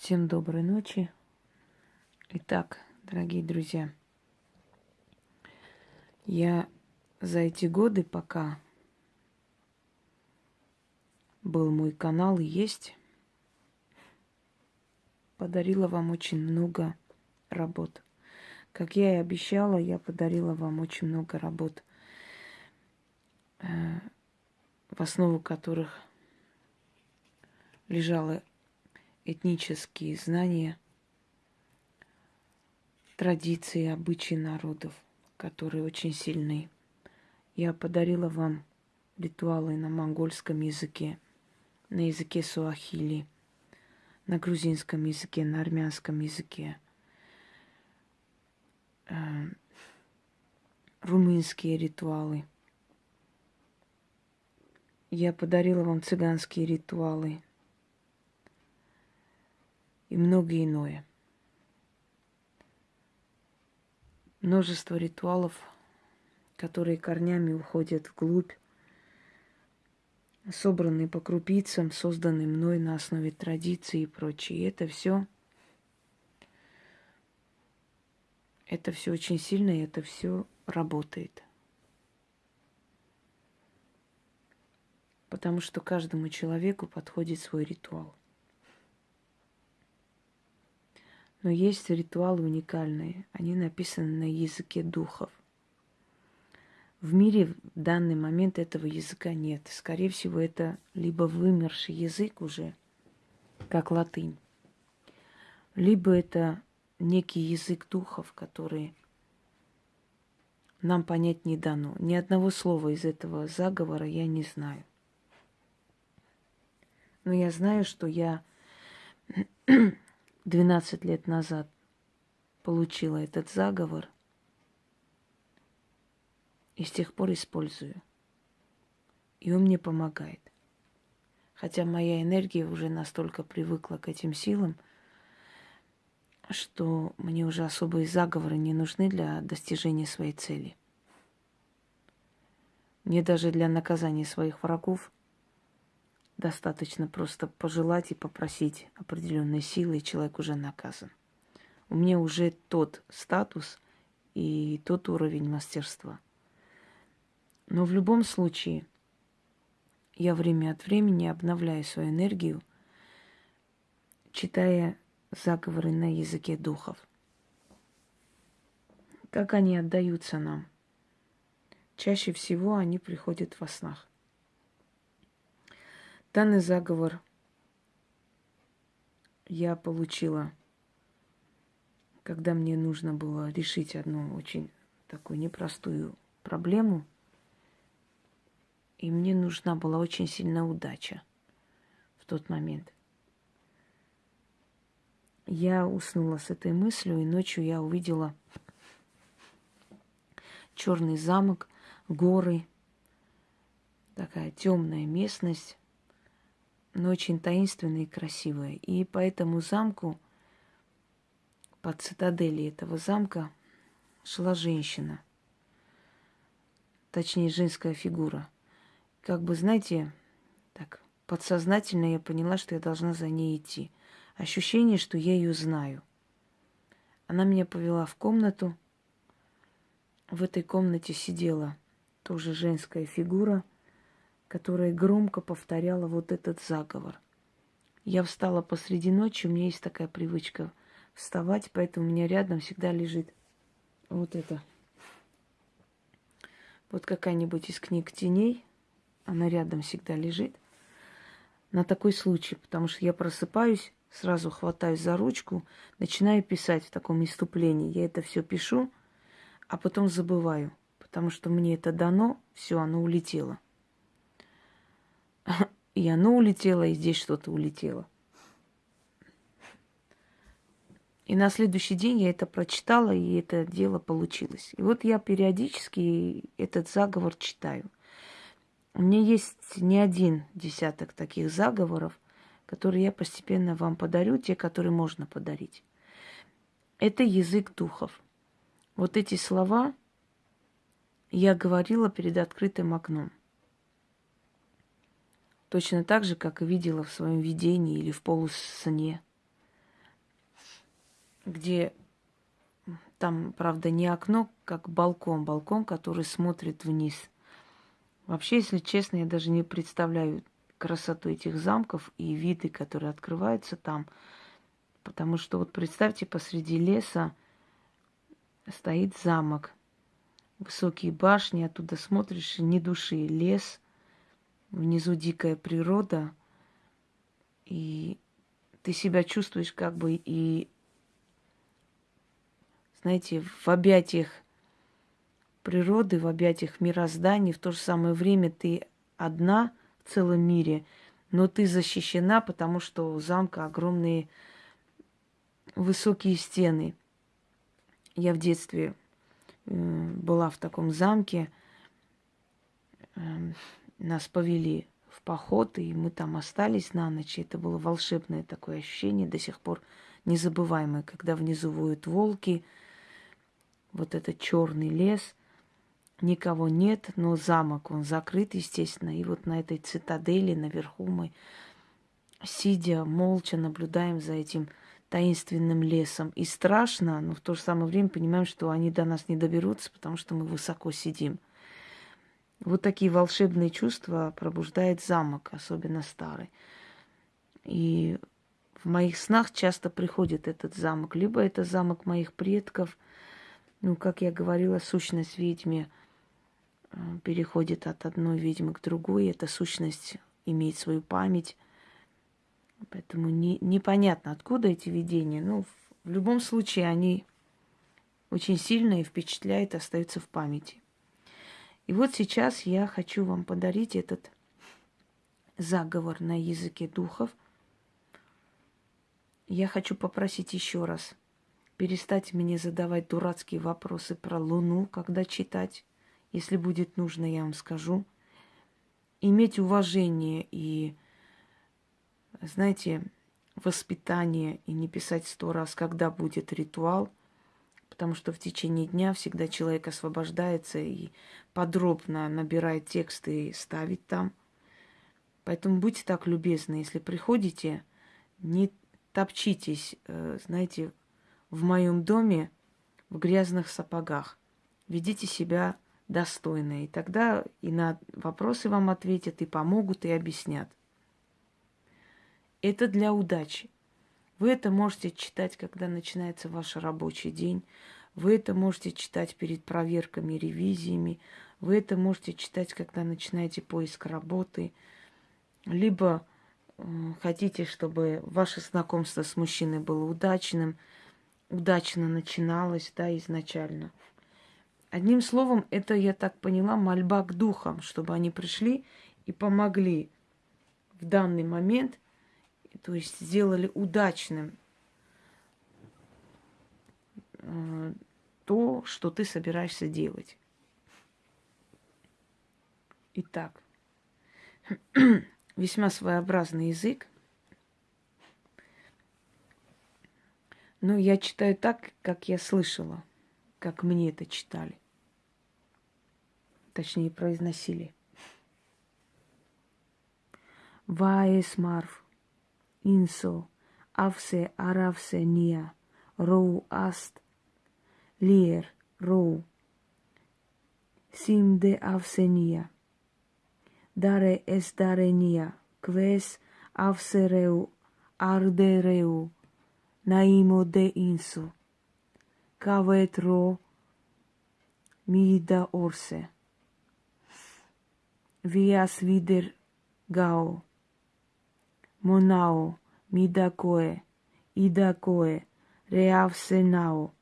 Всем доброй ночи. Итак, дорогие друзья, я за эти годы, пока был мой канал и есть, подарила вам очень много работ. Как я и обещала, я подарила вам очень много работ, э, в основу которых лежало этнические знания, традиции, обычаи народов, которые очень сильны. Я подарила вам ритуалы на монгольском языке, на языке суахили, на грузинском языке, на армянском языке, э, румынские ритуалы. Я подарила вам цыганские ритуалы – и многое иное. Множество ритуалов, которые корнями уходят вглубь, собранные по крупицам, созданные мной на основе традиций и прочее. И это все, это все очень сильно, и это все работает. Потому что каждому человеку подходит свой ритуал. Но есть ритуалы уникальные. Они написаны на языке духов. В мире в данный момент этого языка нет. Скорее всего, это либо вымерший язык уже, как латынь, либо это некий язык духов, который нам понять не дано. Ни одного слова из этого заговора я не знаю. Но я знаю, что я 12 лет назад получила этот заговор и с тех пор использую. И он мне помогает. Хотя моя энергия уже настолько привыкла к этим силам, что мне уже особые заговоры не нужны для достижения своей цели. Мне даже для наказания своих врагов Достаточно просто пожелать и попросить определенной силы, и человек уже наказан. У меня уже тот статус и тот уровень мастерства. Но в любом случае я время от времени обновляю свою энергию, читая заговоры на языке духов. Как они отдаются нам? Чаще всего они приходят во снах. Данный заговор я получила, когда мне нужно было решить одну очень такую непростую проблему. И мне нужна была очень сильная удача в тот момент. Я уснула с этой мыслью, и ночью я увидела черный замок, горы, такая темная местность но очень таинственная и красивая. И по этому замку, под цитадели этого замка, шла женщина. Точнее, женская фигура. Как бы, знаете, так, подсознательно я поняла, что я должна за ней идти. Ощущение, что я ее знаю. Она меня повела в комнату. В этой комнате сидела тоже женская фигура – которая громко повторяла вот этот заговор. Я встала посреди ночи, у меня есть такая привычка вставать, поэтому у меня рядом всегда лежит вот это. Вот какая-нибудь из книг теней, она рядом всегда лежит. На такой случай, потому что я просыпаюсь, сразу хватаюсь за ручку, начинаю писать в таком иступлении. Я это все пишу, а потом забываю, потому что мне это дано, все, оно улетело. И оно улетело, и здесь что-то улетело. И на следующий день я это прочитала, и это дело получилось. И вот я периодически этот заговор читаю. У меня есть не один десяток таких заговоров, которые я постепенно вам подарю, те, которые можно подарить. Это язык духов. Вот эти слова я говорила перед открытым окном. Точно так же, как и видела в своем видении или в полусне. где там, правда, не окно, как балкон, балкон, который смотрит вниз. Вообще, если честно, я даже не представляю красоту этих замков и виды, которые открываются там. Потому что вот представьте, посреди леса стоит замок. Высокие башни, оттуда смотришь, ни души, лес, внизу дикая природа. И ты себя чувствуешь как бы и, знаете, в объятиях природы, в объятиях мироздания, в то же самое время ты одна в целом мире, но ты защищена, потому что у замка огромные высокие стены. Я в детстве э, была в таком замке, э, нас повели в поход, и мы там остались на ночь. Это было волшебное такое ощущение, до сих пор незабываемое, когда внизу воют волки, вот этот черный лес, никого нет, но замок, он закрыт, естественно. И вот на этой цитадели наверху мы, сидя молча, наблюдаем за этим таинственным лесом. И страшно, но в то же самое время понимаем, что они до нас не доберутся, потому что мы высоко сидим. Вот такие волшебные чувства пробуждает замок, особенно старый. И в моих снах часто приходит этот замок. Либо это замок моих предков, ну, как я говорила, сущность ведьме э, переходит от одной ведьмы к другой. Эта сущность имеет свою память. Поэтому не, непонятно, откуда эти видения. Ну, в, любом случае, они очень сильно и впечатляют, остаются в памяти. И вот сейчас я хочу вам подарить этот заговор на языке духов. Я хочу попросить еще раз перестать мне задавать дурацкие вопросы про Луну, когда читать. Если будет нужно, я вам скажу. Иметь уважение и знаете, воспитание и не писать сто раз, когда будет ритуал, потому что в течение дня всегда человек освобождается и подробно набирает тексты и ставит там. Поэтому будьте так любезны, если приходите, не топчитесь, э, знаете, в моем доме в грязных сапогах. Ведите себя достойно, и тогда и на вопросы вам ответят, и помогут, и объяснят. Это для удачи. Вы это можете читать, когда начинается ваш рабочий день. Вы это можете читать перед проверками, ревизиями. Вы это можете читать, когда начинаете поиск работы. Либо э, хотите, чтобы ваше знакомство с мужчиной было удачным, удачно начиналось, да, изначально. Одним словом, это, я так поняла, мольба к духам, чтобы они пришли и помогли в данный момент – то есть сделали удачным э, то, что ты собираешься делать. Итак, весьма своеобразный язык. Но я читаю так, как я слышала, как мне это читали. Точнее, произносили. Ваес ინსო ავსე არავსე ნია როუ ასტ ლიერ როუ სიმდე ავსენია დარე ეს დარენია კვეს ავსერეუ არდერეუ ნაიმოდე ინსო გავეთ რო მიდა ორსე ვიას ვიდერ გაო. Monao, Midakoe, Idakoe, Reavsenao,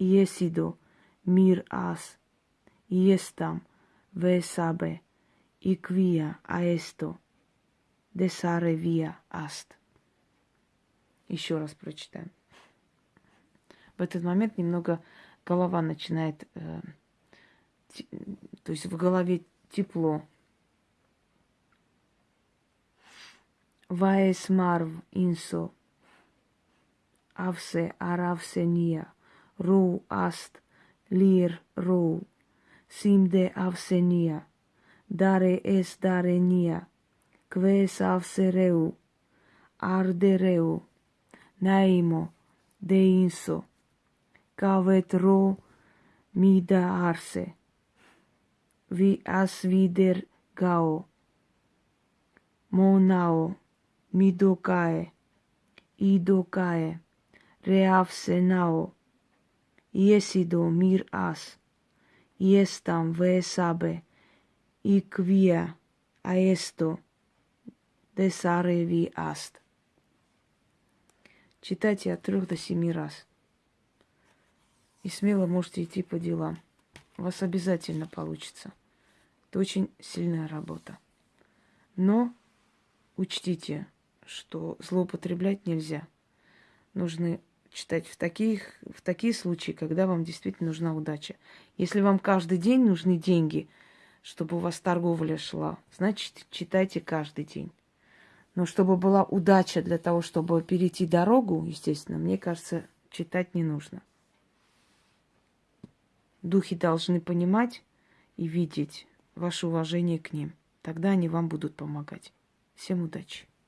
Iesido, Mir as, Iestam, Vesabe, Иквия аэсто, десаре вия аст. Еще раз прочитаем. В этот момент немного голова начинает, э, то есть в голове тепло, ვაესმარვ ინსო. ავსე არავსენია როუ ასტ ლირ როუ სიმდე ავსენია დარე ეს დარენია გვეს ავსერეუ არდერეუ ნაიმო დეინსო გავეთ რო მიდა არსე. ვი ას ვიდერ გაო. მონაო. Мидокае, идокае, реавсенао, иесидо мир ас, иестам весабе, иквия, аесто, десареви аст. Читайте от трех до семи раз. И смело можете идти по делам. У вас обязательно получится. Это очень сильная работа. Но учтите, что злоупотреблять нельзя. Нужно читать в, таких, в такие случаи, когда вам действительно нужна удача. Если вам каждый день нужны деньги, чтобы у вас торговля шла, значит, читайте каждый день. Но чтобы была удача для того, чтобы перейти дорогу, естественно, мне кажется, читать не нужно. Духи должны понимать и видеть ваше уважение к ним. Тогда они вам будут помогать. Всем удачи!